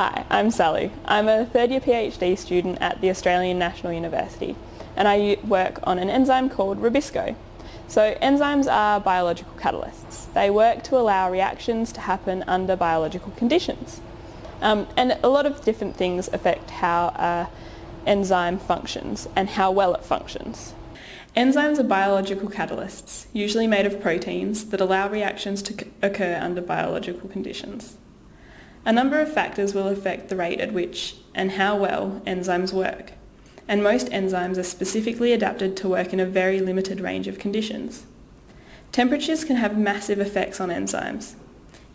Hi, I'm Sally. I'm a third year PhD student at the Australian National University and I work on an enzyme called Rubisco. So enzymes are biological catalysts. They work to allow reactions to happen under biological conditions. Um, and a lot of different things affect how an enzyme functions and how well it functions. Enzymes are biological catalysts, usually made of proteins, that allow reactions to occur under biological conditions. A number of factors will affect the rate at which and how well enzymes work, and most enzymes are specifically adapted to work in a very limited range of conditions. Temperatures can have massive effects on enzymes.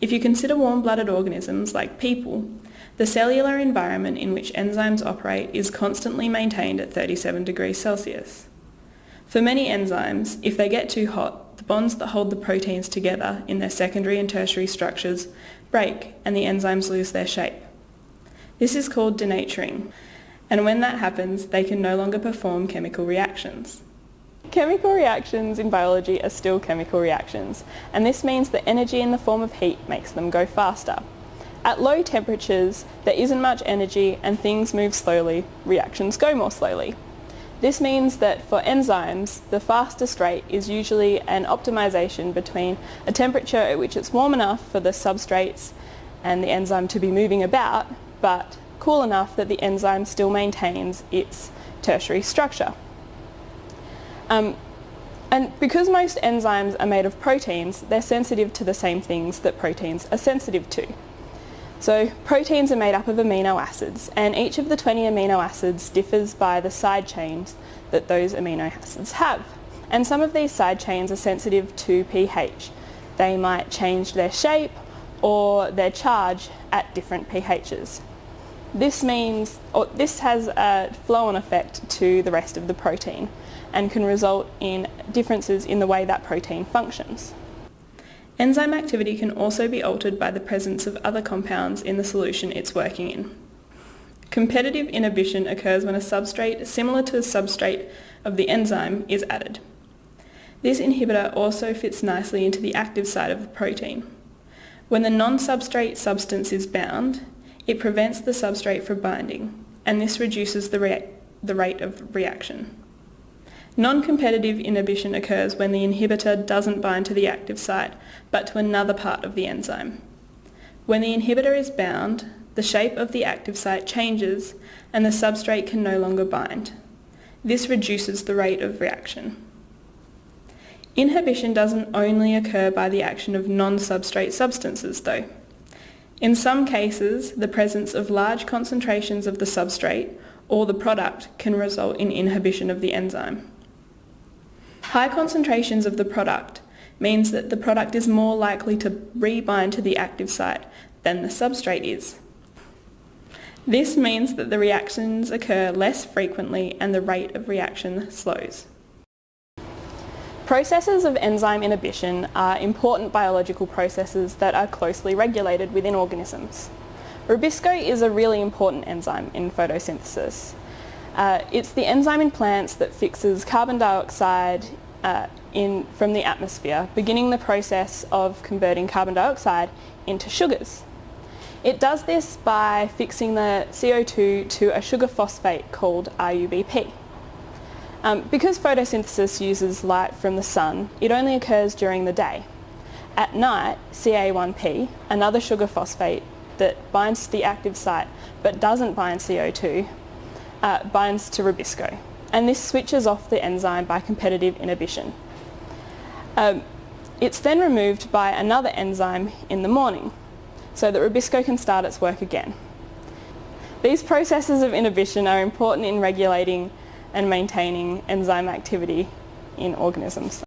If you consider warm-blooded organisms like people, the cellular environment in which enzymes operate is constantly maintained at 37 degrees Celsius. For many enzymes, if they get too hot, bonds that hold the proteins together in their secondary and tertiary structures break and the enzymes lose their shape. This is called denaturing, and when that happens, they can no longer perform chemical reactions. Chemical reactions in biology are still chemical reactions, and this means that energy in the form of heat makes them go faster. At low temperatures, there isn't much energy and things move slowly, reactions go more slowly. This means that for enzymes, the fastest rate is usually an optimization between a temperature at which it's warm enough for the substrates and the enzyme to be moving about, but cool enough that the enzyme still maintains its tertiary structure. Um, and because most enzymes are made of proteins, they're sensitive to the same things that proteins are sensitive to. So proteins are made up of amino acids and each of the 20 amino acids differs by the side chains that those amino acids have. And some of these side chains are sensitive to pH. They might change their shape or their charge at different pHs. This means, or this has a flow-on effect to the rest of the protein and can result in differences in the way that protein functions. Enzyme activity can also be altered by the presence of other compounds in the solution it's working in. Competitive inhibition occurs when a substrate similar to the substrate of the enzyme is added. This inhibitor also fits nicely into the active site of the protein. When the non-substrate substance is bound, it prevents the substrate from binding, and this reduces the, the rate of reaction. Non-competitive inhibition occurs when the inhibitor doesn't bind to the active site, but to another part of the enzyme. When the inhibitor is bound, the shape of the active site changes and the substrate can no longer bind. This reduces the rate of reaction. Inhibition doesn't only occur by the action of non-substrate substances though. In some cases, the presence of large concentrations of the substrate or the product can result in inhibition of the enzyme. High concentrations of the product means that the product is more likely to rebind to the active site than the substrate is. This means that the reactions occur less frequently and the rate of reaction slows. Processes of enzyme inhibition are important biological processes that are closely regulated within organisms. Rubisco is a really important enzyme in photosynthesis. Uh, it's the enzyme in plants that fixes carbon dioxide uh, in, from the atmosphere, beginning the process of converting carbon dioxide into sugars. It does this by fixing the CO2 to a sugar phosphate called RUBP. Um, because photosynthesis uses light from the sun, it only occurs during the day. At night, CA1P, another sugar phosphate that binds to the active site but doesn't bind CO2, uh, binds to Rubisco. And this switches off the enzyme by competitive inhibition. Um, it's then removed by another enzyme in the morning so that Rubisco can start its work again. These processes of inhibition are important in regulating and maintaining enzyme activity in organisms.